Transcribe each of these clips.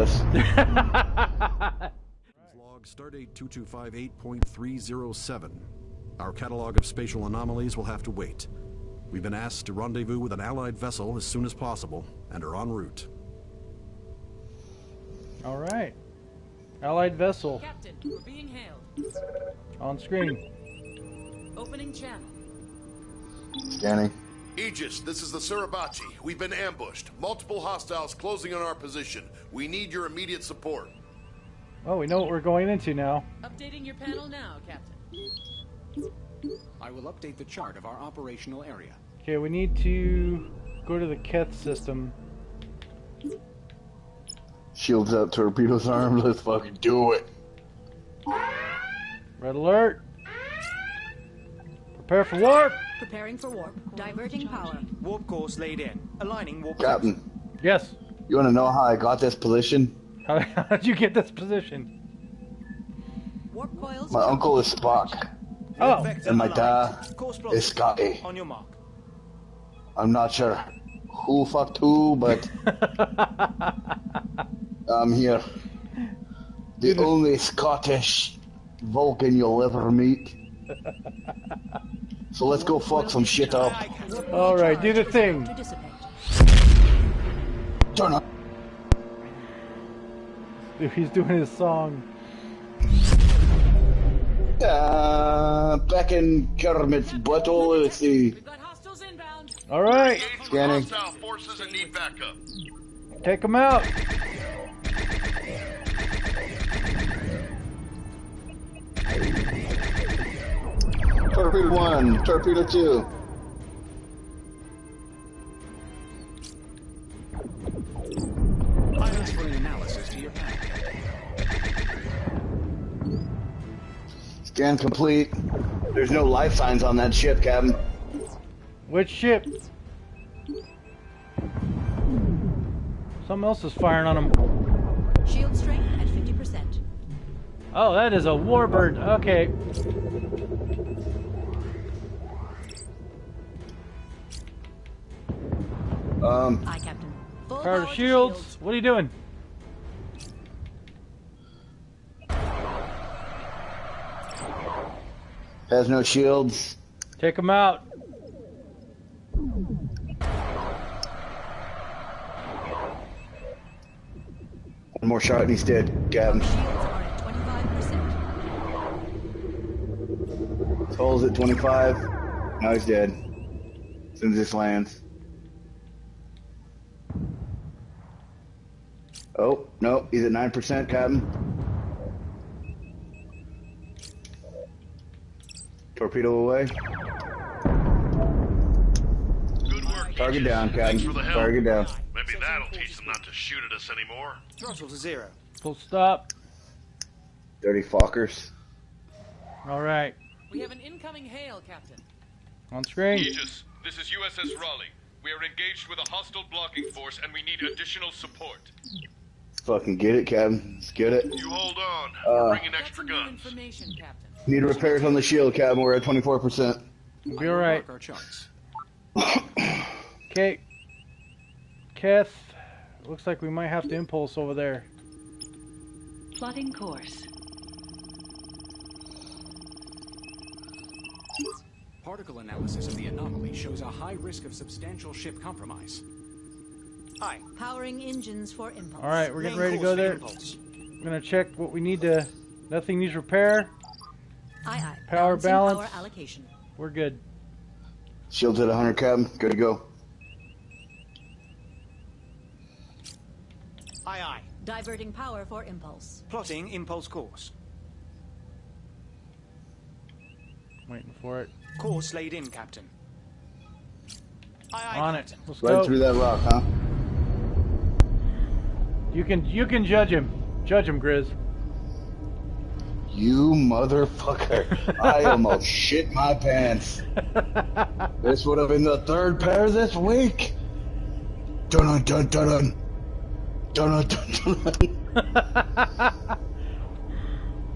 You killed us. Log Stardate 2258.307. Our catalog of spatial anomalies will have to wait. We've been asked to rendezvous with an allied vessel as soon as possible and are en route. All right. Allied vessel Captain, we're being hailed. on screen. Opening channel. Scanning. Aegis, this is the Suribachi. We've been ambushed. Multiple hostiles closing on our position. We need your immediate support. Oh, we know what we're going into now. Updating your panel now, Captain. I will update the chart of our operational area. Okay, we need to go to the Keth system. Shields up, torpedoes armed. Let's fucking do it. Red alert. Prepare for warp. Preparing for warp. Diverting power. Warp course laid in. Aligning warp Captain, Yes. you want to know how I got this position? How, how did you get this position? Warp coils. My uncle is Spock, Oh, and my dad is plotted. Scotty. On your mark. I'm not sure who fucked who, but I'm here. The only Scottish Vulcan you'll ever meet. So let's go fuck some shit up. all right. Do the thing. Turn up. Dude, he's doing his song. Uh, back in Kermit's butthole, let's see. We've got hostiles inbound. All right. Scanning. forces and need backup. Take him out. Torpedo one, torpedo two. Items for an analysis to your. Scan complete. There's no life signs on that ship, Captain. Which ship? Something else is firing on him. Shield strength at 50%. Oh, that is a warbird. Okay. Um, Aye, Captain. Full Power power to to shields. What are you doing? has no shields. Take him out. One more shot and he's dead, Captain. Shields are at 25%. Tolls at 25. Now he's dead. As soon as this lands. Oh, no, he's at 9%, Captain. Torpedo away. Good work. Target down, Captain. for the help. Target down. Maybe that'll teach them not to shoot at us anymore. Throttle to zero. Full stop. Dirty fuckers. All right. We have an incoming hail, Captain. On screen. Aegis, this is USS Raleigh. We are engaged with a hostile blocking force and we need additional support. Fucking get it, Captain. Let's get it. You hold on. Uh, We're bringing extra some new guns. information, Captain. Need repairs on the shield, Captain. We're at 24%. Be I all will right. mark our charts. Okay. Keth. Looks like we might have to impulse over there. Plotting course. Particle analysis of the anomaly shows a high risk of substantial ship compromise. Aye. Powering engines for impulse. All right, we're getting ready to go there. I'm gonna check what we need to. Nothing needs repair. Aye, aye. Power Balancing balance. Power allocation. We're good. Shields at 100, Captain. Good to go. Aye, aye. Diverting power for impulse. Plotting impulse course. Waiting for it. Course laid in, Captain. Aye, aye, On it. Let's Right go. through that rock, huh? You can you can judge him. Judge him, Grizz. You motherfucker. I almost shit my pants. This would have been the third pair this week. Dun dun dun dun. Dun dun dun dun.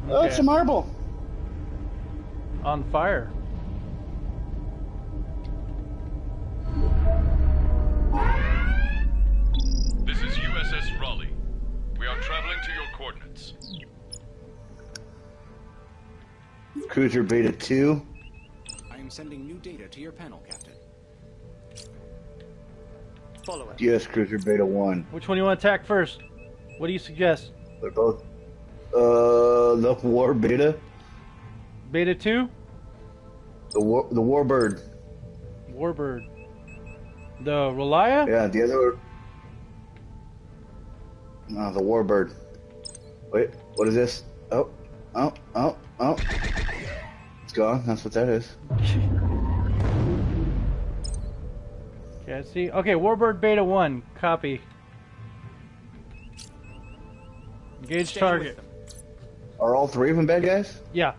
Oh, it's a marble. On fire. Cruiser Beta 2. I am sending new data to your panel, Captain. Follow it. Yes, Cruiser Beta 1. Which one do you want to attack first? What do you suggest? They're both. Uh, the War Beta. Beta 2? The war, the Warbird. Warbird. The Relia? Yeah, the other. No, the Warbird. Wait, what is this? Oh, oh, oh, oh. It's gone. That's what that is. Okay, I see. Okay, Warbird Beta 1. Copy. Engage Stay target. Are all three of them bad guys? Yeah.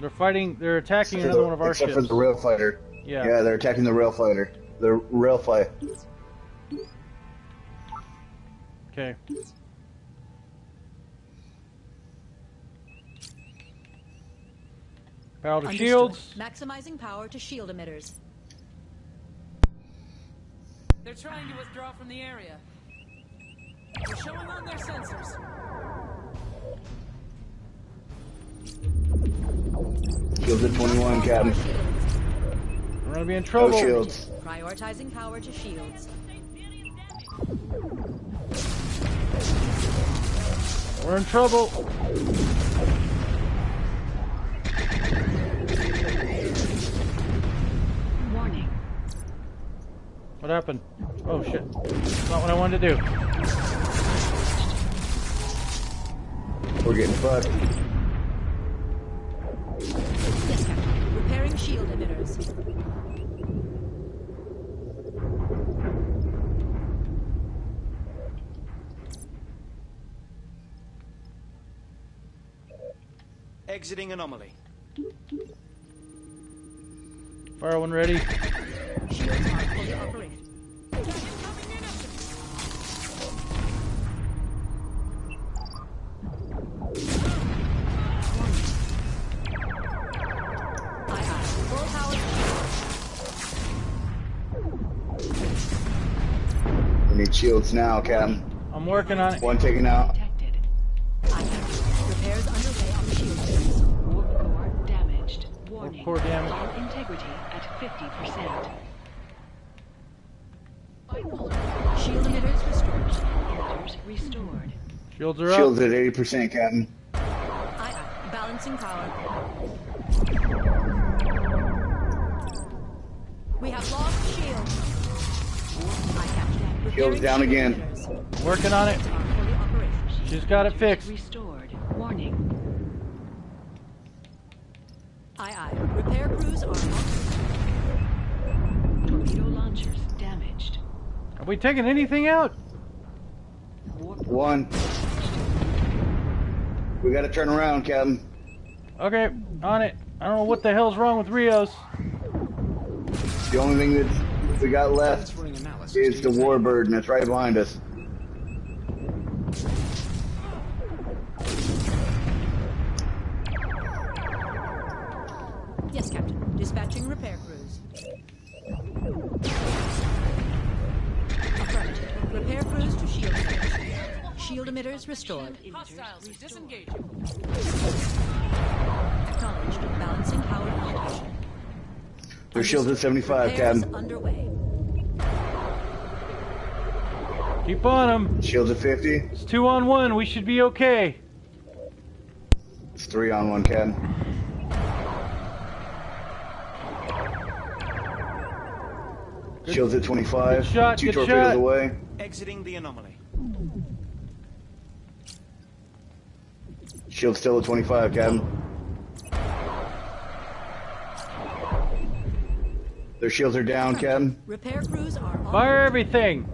They're fighting, they're attacking Except another for one of our except ships. for the rail fighter. Yeah. Yeah, they're attacking the rail fighter. The rail fight. Okay. Battle to Understood. shields. Maximizing power to shield emitters. They're trying to withdraw from the area. They're showing on their sensors. Shields at 21, Captain. We're gonna be in No trouble. shields. Prioritizing power to shields. We're in trouble. What happened? Oh shit. Not what I wanted to do. We're getting fucked. Yes, Captain. Repairing shield emitters. Exiting anomaly. Fire one ready. Shields now, Captain. I'm working on it. One taken out. Detected. Aye, Captain. Repairs underway on the shield emitters. Warp core damaged. Warning. core damage. Hull integrity at 50%. Shield emitters restored. Emitters restored. Shields are up. Shields at 80%, Captain. Aye, aye. Balancing power. We have lost shield. Aye, Captain. Shield's down again. Working on it. Are fully operational. She's got it fixed. Restored. Warning. Aye, aye. Repair crews are on. Torpedo launchers damaged. Have we taken anything out? One. We gotta turn around, Captain. Okay, on it. I don't know what the hell's wrong with Rios. The only thing that we got left Transferring analysis is the Warbird, and it's right behind us. Yes, Captain. Dispatching repair crews. Affirmative. Repair crews to shield emitters. Shield emitters restored. Hostiles are disengaging. Acknowledged. Balancing power. Their shields at 75, Repairs Captain. underway. Keep on them. Shields at 50. It's two on one. We should be okay. It's three on one, Captain. Shields at 25. Good shot, Two good torpedoes shot. away. Exiting the anomaly. Shield still at 25, Captain. Their shields are down, Captain. Repair crews are on. Fire everything.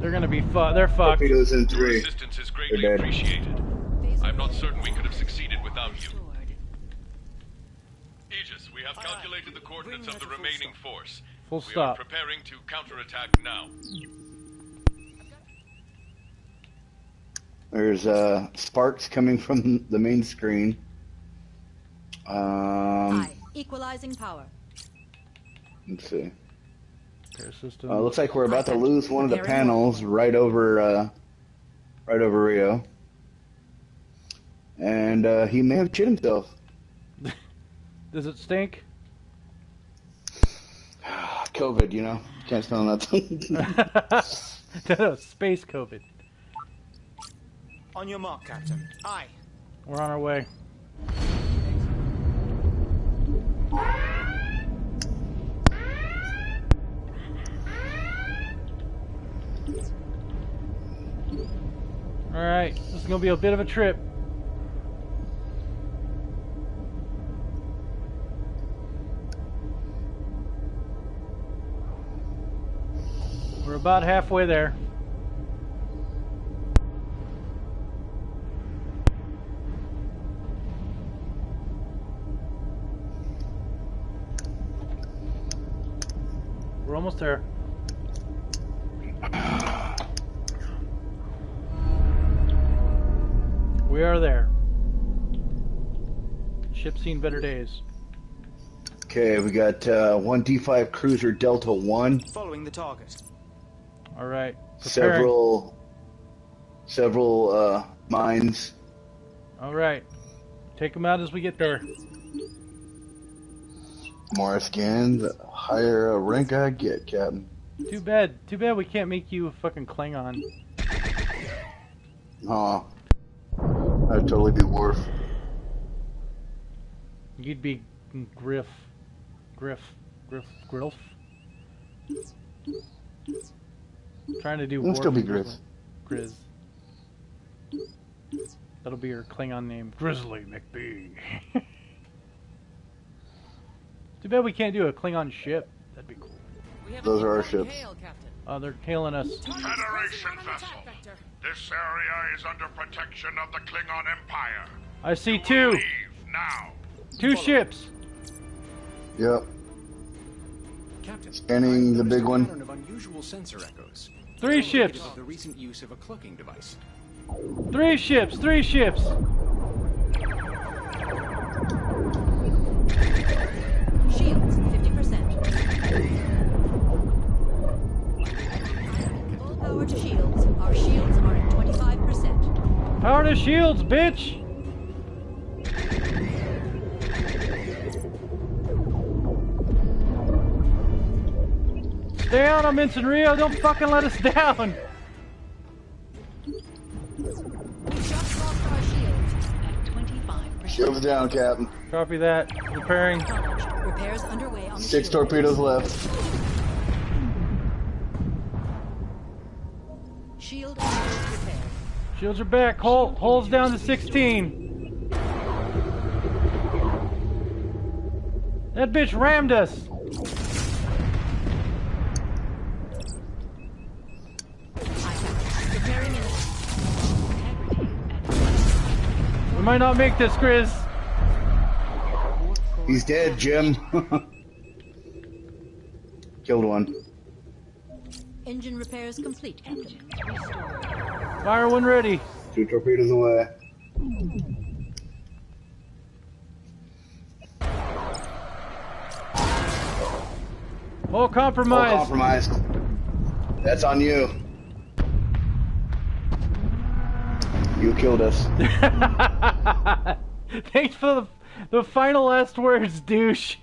They're gonna be fu- They're fucked. Torpedoes in Your three. assistance is greatly They're dead. appreciated. I'm not certain we could have succeeded without you. restored. Aegis, we have calculated the coordinates of the remaining force. Full We are stop. preparing to counterattack now. There's uh, sparks coming from the main screen. Um, Aye. Equalizing power. let's see. Repair system. Uh, looks like we're about to lose one of the panels right over, uh, right over Rio. And uh, he may have shit himself. Does it stink? COVID, you know, can't smell nothing. no, space COVID. On your mark, Captain. Aye. We're on our way. Alright, this is gonna be a bit of a trip. We're about halfway there. We're almost there. We are there. Ship's seen better days. okay, we got uh, one D5 Cruiser Delta 1, Following the target. Alright. several, several uh, mines. Alright. Take them out as we get there. More scans, the higher rank I get, Captain. Too bad. Too bad we can't make you a fucking Klingon. Aw. That'd totally be Worf. You'd be Griff. Griff. Griff. Grilf. Trying to do It'll still be Griff. Grizz. That'll be your Klingon name. Grizzly McBee. Too bad we can't do a Klingon ship. Those are our ships. hail, Captain. Oh, they're hailing us. Federation Present on an vessel. This area is under protection of the Klingon Empire. I see You two. Now. Two ships. Yep. Captain, Scanning the big one. of unusual sensor echoes. Three ships. The recent use of a cloaking device. Three ships. Three ships. 25%. Power to shields, bitch. Stay on them, Ensign Rio. Don't fucking let us down. We've just lost our shields. At 25%. Shields down, Captain. Copy that. Repairing. Repairs underway on Six torpedoes left. Shields are back. Hole, holes down to 16. That bitch rammed us. Aye, Captain. Repairing in. Integrity at We might not make this, Grizz. He's dead, Jim. Killed one. Engine repairs complete, Captain. Fire when ready. Two torpedoes away. All compromised. All compromised. That's on you. You killed us. Thanks for the, the final last words, douche.